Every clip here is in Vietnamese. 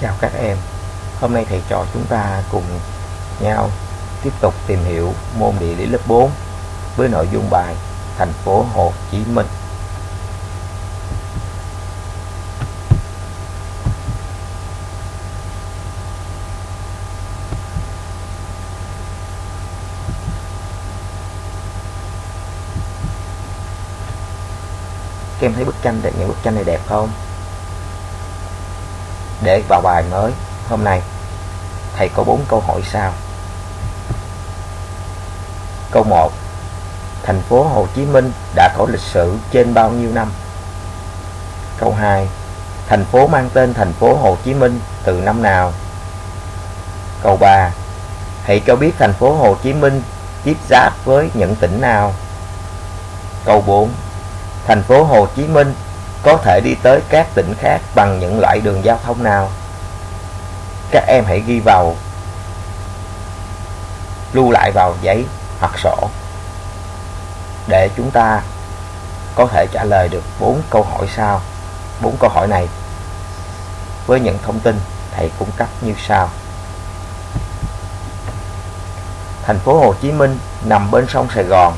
Chào các em Hôm nay thầy trò chúng ta cùng nhau tiếp tục tìm hiểu môn địa lý lớp 4 với nội dung bài thành phố Hồ Chí Minh Các em thấy bức tranh đẹp những bức tranh này đẹp không? Để vào bài mới hôm nay thầy có bốn câu hỏi sau. Câu 1. Thành phố Hồ Chí Minh đã có lịch sử trên bao nhiêu năm? Câu 2. Thành phố mang tên thành phố Hồ Chí Minh từ năm nào? Câu 3. Hãy cho biết thành phố Hồ Chí Minh tiếp giáp với những tỉnh nào? Câu 4 thành phố Hồ Chí Minh có thể đi tới các tỉnh khác bằng những loại đường giao thông nào? Các em hãy ghi vào lưu lại vào giấy hoặc sổ để chúng ta có thể trả lời được bốn câu hỏi sau. Bốn câu hỏi này với những thông tin thầy cung cấp như sau. Thành phố Hồ Chí Minh nằm bên sông Sài Gòn,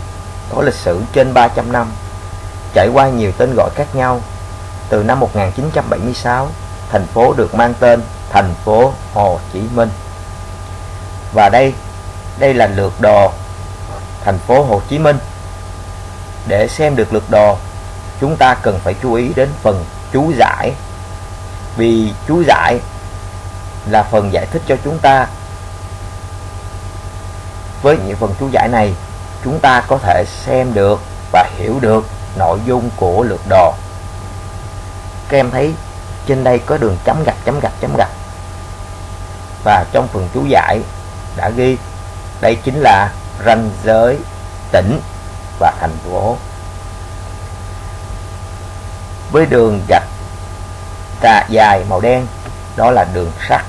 có lịch sử trên 300 năm trải qua nhiều tên gọi khác nhau. Từ năm 1976, thành phố được mang tên thành phố Hồ Chí Minh. Và đây, đây là lược đồ thành phố Hồ Chí Minh. Để xem được lược đồ, chúng ta cần phải chú ý đến phần chú giải. Vì chú giải là phần giải thích cho chúng ta. Với những phần chú giải này, chúng ta có thể xem được và hiểu được nội dung của lượt đồ các em thấy trên đây có đường chấm gạch chấm gạch chấm gạch. Và trong phần chú giải đã ghi, đây chính là ranh giới tỉnh và thành phố. Với đường gạch tà dài màu đen, đó là đường sắt.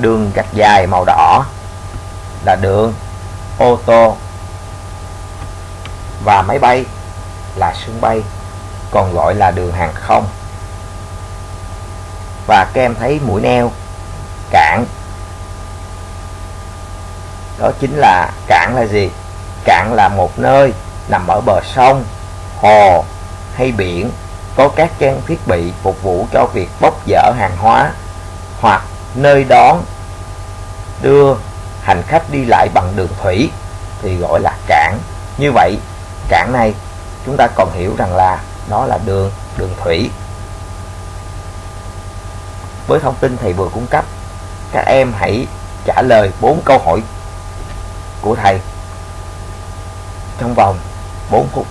Đường gạch dài màu đỏ là đường ô tô. Và máy bay là sân bay còn gọi là đường hàng không. Và các em thấy mũi neo, cảng. Đó chính là cảng là gì? Cảng là một nơi nằm ở bờ sông, hồ hay biển, có các trang thiết bị phục vụ cho việc bốc dỡ hàng hóa hoặc nơi đón đưa hành khách đi lại bằng đường thủy, thì gọi là cảng. Như vậy, cảng này chúng ta còn hiểu rằng là đó là đường đường thủy. Với thông tin thầy vừa cung cấp, các em hãy trả lời bốn câu hỏi của thầy. Trong vòng 4 phút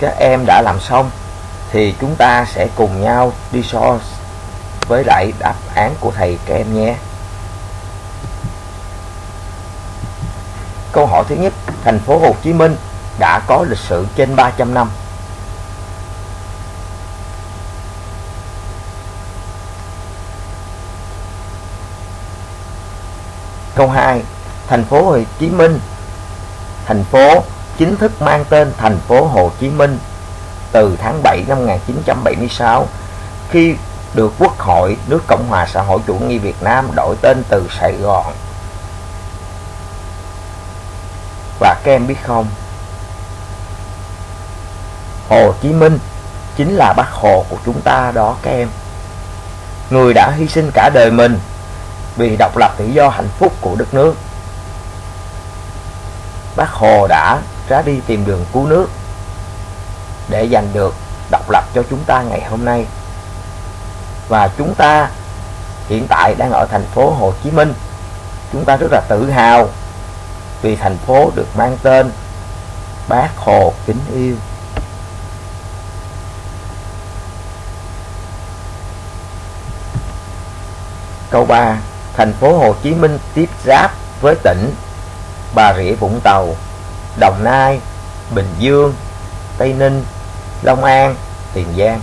các em đã làm xong, thì chúng ta sẽ cùng nhau đi so với lại đáp án của thầy các em nhé. Câu hỏi thứ nhất, Thành phố Hồ Chí Minh đã có lịch sử trên 300 năm. Câu 2 Thành phố Hồ Chí Minh, Thành phố chính thức mang tên thành phố Hồ Chí Minh từ tháng 7 năm 1976 khi được Quốc hội nước Cộng hòa xã hội chủ nghĩa Việt Nam đổi tên từ Sài Gòn. Và các em biết không, Hồ Chí Minh chính là bác Hồ của chúng ta đó các em. Người đã hy sinh cả đời mình vì độc lập tự do hạnh phúc của đất nước. Bác Hồ đã ra đi tìm đường cứu nước để giành được độc lập cho chúng ta ngày hôm nay. Và chúng ta hiện tại đang ở thành phố Hồ Chí Minh. Chúng ta rất là tự hào vì thành phố được mang tên Bác Hồ kính yêu. Câu 3 thành phố Hồ Chí Minh tiếp giáp với tỉnh Bà Rịa Vũng Tàu, Đồng Nai, Bình Dương, Tây Ninh, Long An, Tiền Giang.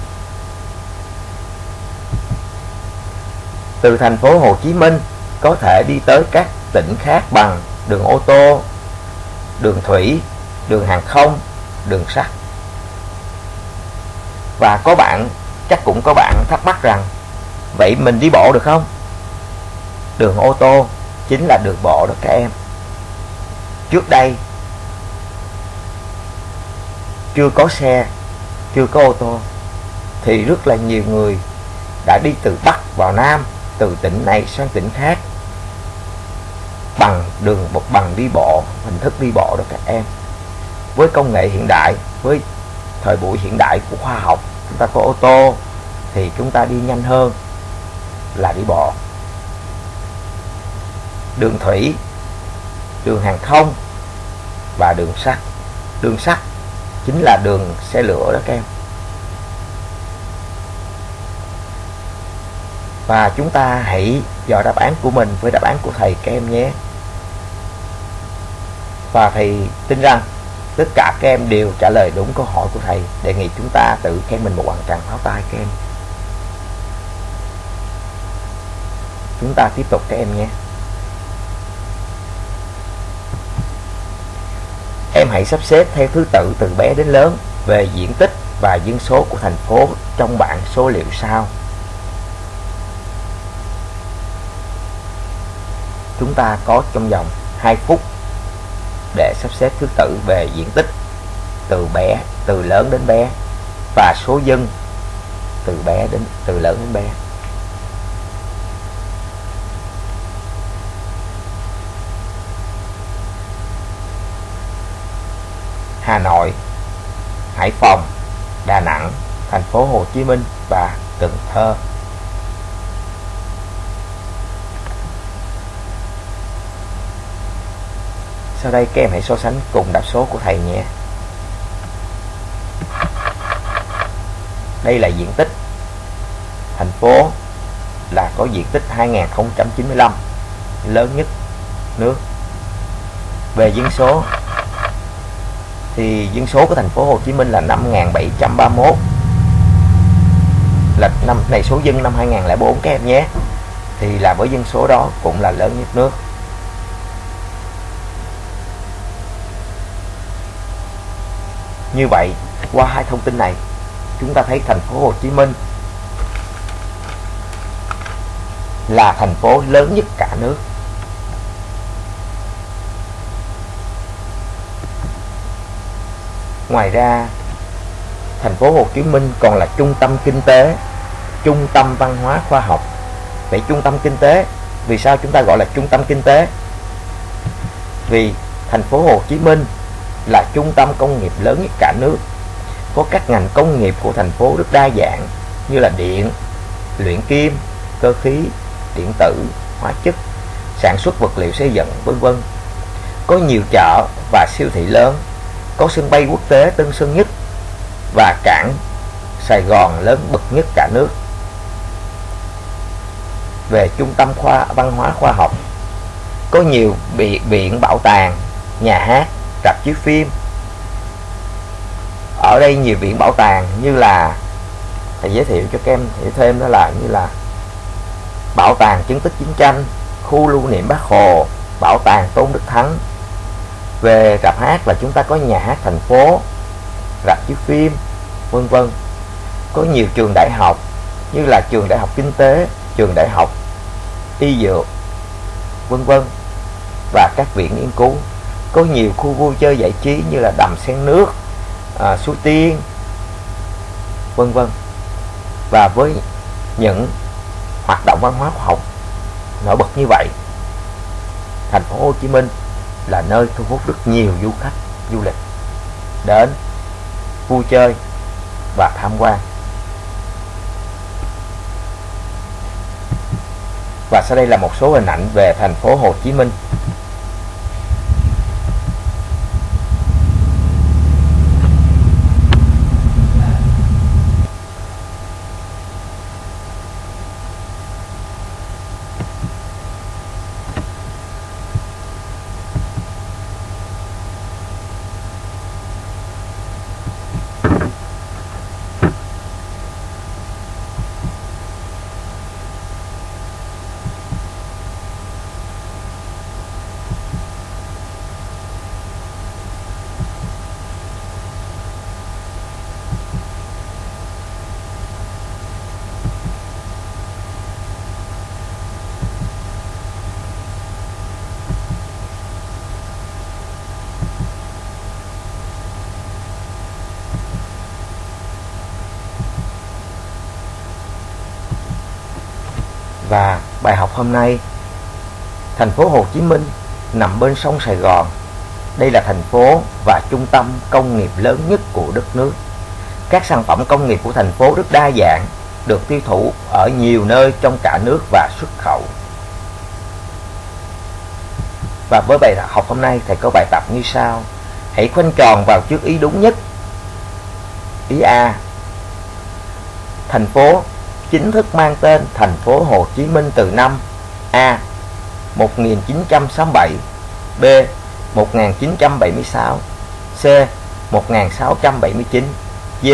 Từ thành phố Hồ Chí Minh có thể đi tới các tỉnh khác bằng đường ô tô, đường thủy, đường hàng không, đường sắt. Và có bạn, chắc cũng có bạn thắc mắc rằng vậy mình đi bộ được không? Đường ô tô chính là đường bộ đó các em. Trước đây chưa có xe, chưa có ô tô thì rất là nhiều người đã đi từ Bắc vào Nam, từ tỉnh này sang tỉnh khác bằng đường một bằng đi bộ, hình thức đi bộ đó các em. Với công nghệ hiện đại, với thời buổi hiện đại của khoa học, chúng ta có ô tô thì chúng ta đi nhanh hơn là đi bộ. Đường thủy, đường hàng không và đường sắt. Đường sắt chính là đường xe lửa đó các em. Và chúng ta hãy dò đáp án của mình với đáp án của thầy các em nhé. Và thầy tin rằng tất cả các em đều trả lời đúng câu hỏi của thầy, đề nghị chúng ta tự khen mình một hoàn tràng pháo tay các em. Chúng ta tiếp tục các em nhé. Em hãy sắp xếp theo thứ tự từ bé đến lớn về diện tích và dân số của thành phố trong bảng số liệu sau. Chúng ta có trong vòng 2 phút để sắp xếp thứ tự về diện tích từ bé, từ lớn đến bé và số dân từ bé đến từ lớn đến bé. Hà Nội, Hải Phòng, Đà Nẵng, thành phố Hồ Chí Minh và Cần Thơ. Sau đây các em hãy so sánh cùng đáp số của thầy nhé. Đây là diện tích. Thành phố là có diện tích 2095 lớn nhất nước. Về dân số thì dân số của thành phố Hồ Chí Minh là 5.731 là năm, này, số dân năm 2004 các em nhé. Thì là với dân số đó cũng là lớn nhất nước. Như vậy, qua hai thông tin này, chúng ta thấy thành phố Hồ Chí Minh là thành phố lớn nhất cả nước. Ngoài ra, thành phố Hồ Chí Minh còn là trung tâm kinh tế, trung tâm văn hóa khoa học. Vậy trung tâm kinh tế, vì sao chúng ta gọi là trung tâm kinh tế? Vì thành phố Hồ Chí Minh là trung tâm công nghiệp lớn nhất cả nước. Có các ngành công nghiệp của thành phố rất đa dạng như là điện, luyện kim, cơ khí, điện tử, hóa chất, sản xuất vật liệu xây dựng, vân vân. Có nhiều chợ và siêu thị lớn có sân bay quốc tế Tân Sơn Nhất và cảng Sài Gòn lớn bậc nhất cả nước. Về trung tâm khoa văn hóa khoa học, có nhiều bị viện bảo tàng, nhà hát, rạp chiếu phim. Ở đây nhiều viện bảo tàng như là thầy giới thiệu cho các em hiểu thêm đó là như là bảo tàng chứng tích chiến tranh, khu lưu niệm Bác Hồ, bảo tàng Tôn Đức Thắng, về rạp hát là chúng ta có nhà hát thành phố rạp chiếu phim vân vân. Có nhiều trường đại học như là trường đại học kinh tế trường đại học y dược vân vân. Và các viện nghiên cứu. Có nhiều khu vui chơi giải trí như là đầm sen nước à, suối tiên vân vân. Và với những hoạt động văn hóa khoa học nổi bật như vậy thành phố Hồ Chí Minh là nơi thu hút rất nhiều du khách, du lịch đến, vui chơi và tham quan. Và sau đây là một số hình ảnh về thành phố Hồ Chí Minh Và bài học hôm nay. Thành phố Hồ Chí Minh nằm bên sông Sài Gòn. Đây là thành phố và trung tâm công nghiệp lớn nhất của đất nước. Các sản phẩm công nghiệp của thành phố rất đa dạng, Được tiêu thụ ở nhiều nơi trong cả nước và xuất khẩu. Và với bài học hôm nay, thầy có bài tập như sau. Hãy khoanh tròn vào trước ý đúng nhất. Ý A. Thành phố chính thức mang tên thành phố Hồ Chí Minh từ năm A 1967 B 1976 C 1679 D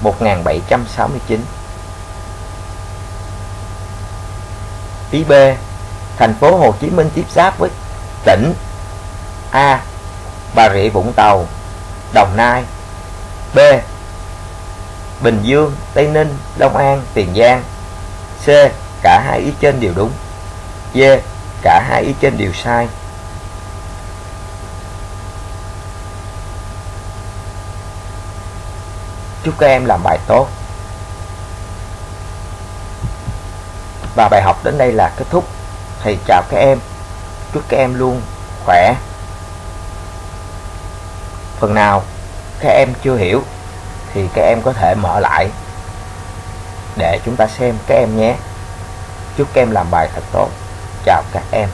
1769 Ý B, Thành phố Hồ Chí Minh tiếp giáp với tỉnh A, Bà Rịa Vũng Tàu, Đồng Nai. B Bình Dương, Tây Ninh, Long An, Tiền Giang. C. Cả hai ý trên đều đúng. D. Cả hai ý trên đều sai. Chúc các em làm bài tốt. Và bài học đến đây là kết thúc. Thầy chào các em. Chúc các em luôn khỏe. Phần nào các em chưa hiểu thì các em có thể mở lại để chúng ta xem các em nhé. Chúc các em làm bài thật tốt. Chào các em.